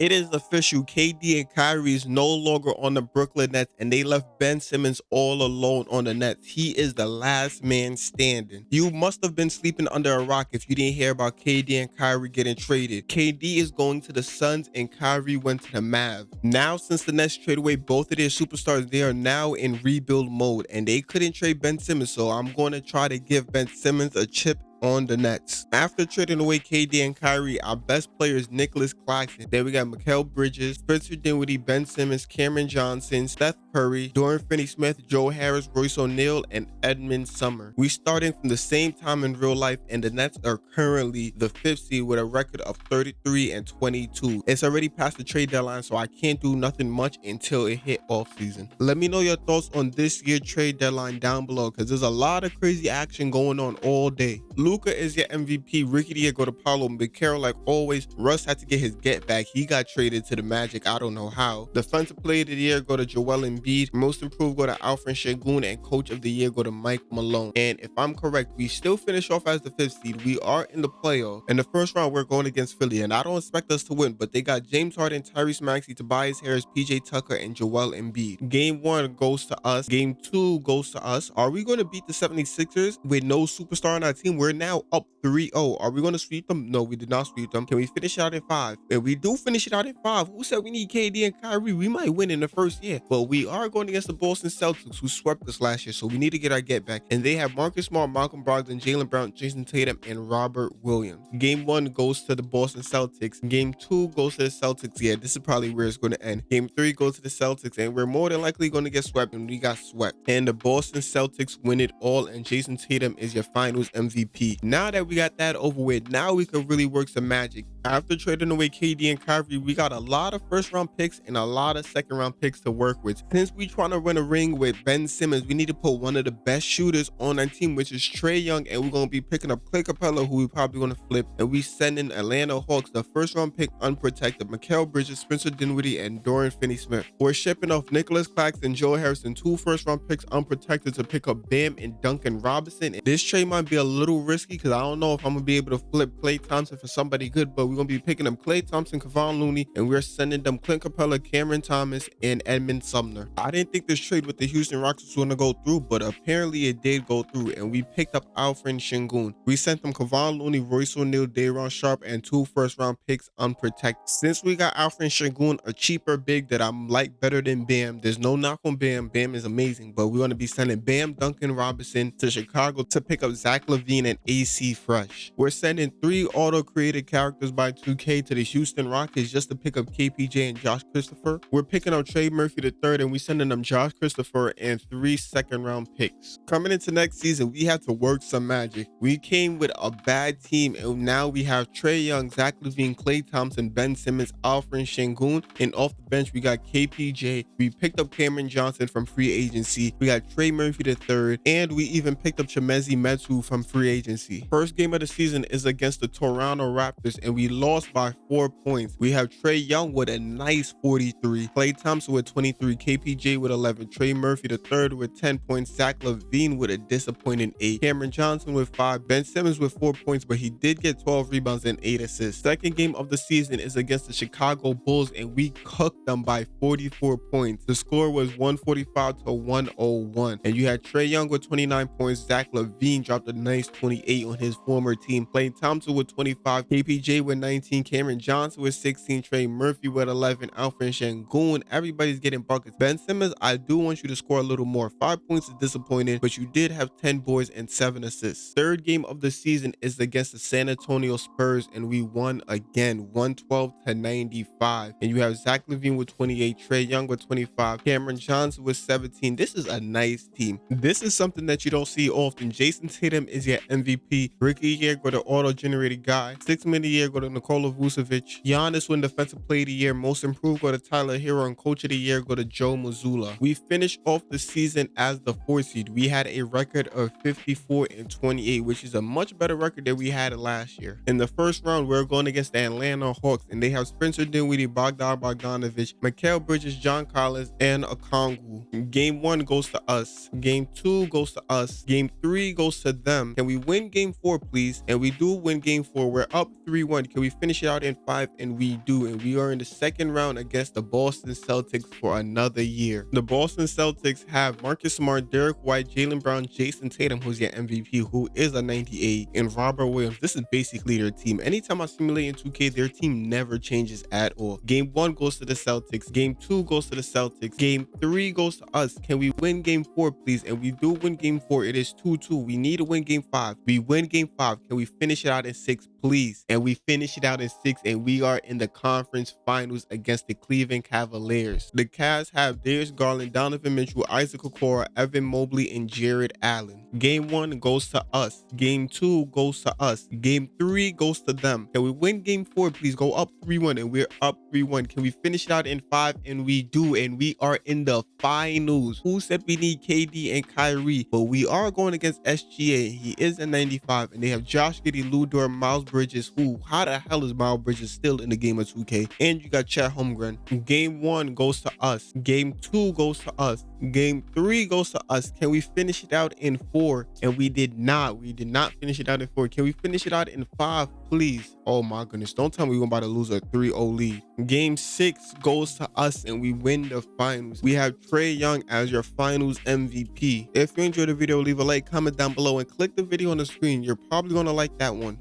It is official. KD and Kyrie is no longer on the Brooklyn Nets, and they left Ben Simmons all alone on the Nets. He is the last man standing. You must have been sleeping under a rock if you didn't hear about KD and Kyrie getting traded. KD is going to the Suns, and Kyrie went to the Mavs. Now, since the Nets traded away both of their superstars, they are now in rebuild mode, and they couldn't trade Ben Simmons. So I'm going to try to give Ben Simmons a chip on the Nets. After trading away KD and Kyrie, our best players Nicolas Claxton. Then we got Mikal Bridges, Spencer Dinwiddie, Ben Simmons, Cameron Johnson, Seth Curry, Dorian Finney-Smith, Joe Harris, Royce O'Neal, and Edmond Sumner. We starting from the same time in real life, and the Nets are currently the fifth seed with a record of 33 and 22. It's already past the trade deadline, so I can't do nothing much until it hit off season. Let me know your thoughts on this year trade deadline down below, because there's a lot of crazy action going on all day. Luka is your MVP. Ricky D go to Paolo. Big Carol, like always, Russ had to get his get back. He got traded to the Magic. I don't know how. Defensive Player of the Year go to Joel Embiid. Most Improved go to Alperen Sengun. And Coach of the Year go to Mike Malone. And if I'm correct, we still finish off as the fifth seed. We are in the playoff. In the first round, we're going against Philly. And I don't expect us to win, but they got James Harden, Tyrese Maxey, Tobias Harris, PJ Tucker, and Joel Embiid. Game one goes to us. Game two goes to us. Are we going to beat the 76ers with no superstar on our team? We're now up 3-0. Are we going to sweep them? No, we did not sweep them. Can we finish it out in five? If we do finish it out in five, who said we need KD and Kyrie? We might win in the first year. But we are going against the Boston Celtics, who swept us last year. So we need to get our get back. And they have Marcus Smart, Malcolm Brogdon, Jaylen Brown, Jayson Tatum, and Robert Williams. Game one goes to the Boston Celtics. Game two goes to the Celtics. Yeah, this is probably where it's going to end. Game three goes to the Celtics. And we're more than likely going to get swept. And we got swept. And the Boston Celtics win it all. And Jayson Tatum is your finals MVP. Now that we got that over with, now we can really work some magic. After trading away KD and Kyrie, we got a lot of first round picks and a lot of second round picks to work with. Since we trying to run a ring with Ben Simmons, we need to put one of the best shooters on our team, which is Trae Young, and we're going to be picking up Clay Capela, who we probably going to flip, and we sending Atlanta Hawks the first round pick unprotected, Mikal Bridges, Spencer Dinwiddie, and Dorian Finney-Smith. We're shipping off Nicholas Claxton, and Joe Harrison, two first round picks unprotected to pick up Bam and Duncan Robinson. This trade might be a little risky because I don't know if I'm going to be able to flip Klay Thompson for somebody good, but we're to be picking up Klay Thompson, Kevon Looney, and we're sending them Clint Capela, Cameron Thomas, and Edmond Sumner. I didn't think this trade with the Houston Rockets was to go through, but apparently it did go through, and we picked up Alfred Shingun. We sent them Kevon Looney, Royce O'Neal, Day'Ron Sharpe, and two first-round picks unprotected. Since we got Alfred Shingun, a cheaper big that I'm like better than Bam, there's no knock on Bam. Bam is amazing, but we're to be sending Bam Duncan Robinson to Chicago to pick up Zach LaVine and AC Fresh. We're sending three auto-created characters by 2K to the Houston Rockets just to pick up KPJ and Josh Christopher. We're picking up Trey Murphy the third, and we're sending them Josh Christopher and three second round picks. Coming into next season, we have to work some magic. We came with a bad team, and now we have Trae Young, Zach LaVine, Klay Thompson, Ben Simmons, Alfred Sengun, and off the bench we got KPJ. We picked up Cameron Johnson from free agency. We got Trey Murphy the third, and we even picked up Chimezie Metu from free agency. First game of the season is against the Toronto Raptors, and we lost by four points. We have Trae Young with a nice 43, Klay Thompson with 23, KPJ with 11, Trey Murphy the third with 10 points, Zach LaVine with a disappointing 8, Cameron Johnson with 5, Ben Simmons with 4 points, but he did get 12 rebounds and 8 assists. Second game of the season is against the Chicago Bulls, and we cooked them by 44 points. The score was 145 to 101, and you had Trae Young with 29 points, Zach LaVine dropped a nice 28 on his former team, Klay Thompson with 25, KPJ with 19, Cameron Johnson with 16, Trey Murphy with 11, Alfred Sengun. Everybody's getting buckets. Ben Simmons, I do want you to score a little more. Five points is disappointing, but you did have 10 boys and seven assists. Third game of the season is against the San Antonio Spurs, and we won again 112 to 95. And you have Zach LaVine with 28, Trae Young with 25, Cameron Johnson with 17. This is a nice team. This is something that you don't see often. Jayson Tatum is your MVP. Ricky here go to auto-generated guy. Six minute year go to Nikola Vucevic. Giannis win defensive player of the year. Most improved go to Tyler Herro and coach of the year go to Joe Mazzulla. We finished off the season as the fourth seed. We had a record of 54 and 28, which is a much better record than we had last year. In the first round, we're going against the Atlanta Hawks, and they have Spencer Dinwiddie, Bogdan Bogdanovich, Mikal Bridges, John Collins, and Okongwu. Game one goes to us. Game two goes to us. Game three goes to them. Can we win game four, please? And we do win game four. We're up 3-1. We finish it out in five? And we do. And we are in the second round against the Boston Celtics for another year. The Boston Celtics have Marcus Smart, Derrick White, Jaylen Brown, Jayson Tatum, who's your MVP, who is a 98, and Robert Williams. This is basically their team. Anytime I simulate in 2K, their team never changes at all. Game one goes to the Celtics. Game two goes to the Celtics. Game three goes to us. Can we win game four, please? And we do win game four. It is 2-2. We need to win game five. We win game five. Can we finish it out in six, please? And we finish it out in six, and we are in the conference finals against the Cleveland Cavaliers. The Cavs have Darius Garland, Donovan Mitchell, Isaac Okoro, Evan Mobley, and Jarrett Allen. Game one goes to us. Game two goes to us. Game three goes to them. Can we win game four, please? Go up 3-1, and we're up 3-1. Can we finish it out in five? And we do, and we are in the finals. Who said we need KD and Kyrie? But we are going against SGA. He is a 95, and they have Josh Giddey, Lu Dort, Miles Bridges. Who? How the hell is Miles Bridges still in the game of 2K? And you got Chet Holmgren. Game one goes to us. Game two goes to us. Game three goes to us. Can we finish it out in four? And we did not. We did not finish it out in four. Can we finish it out in five, please? Oh my goodness. Don't tell me we're about to lose a 3-0 lead. Game six goes to us and we win the finals. We have Trae Young as your finals MVP. If you enjoyed the video, leave a like, comment down below, and click the video on the screen. You're probably going to like that one.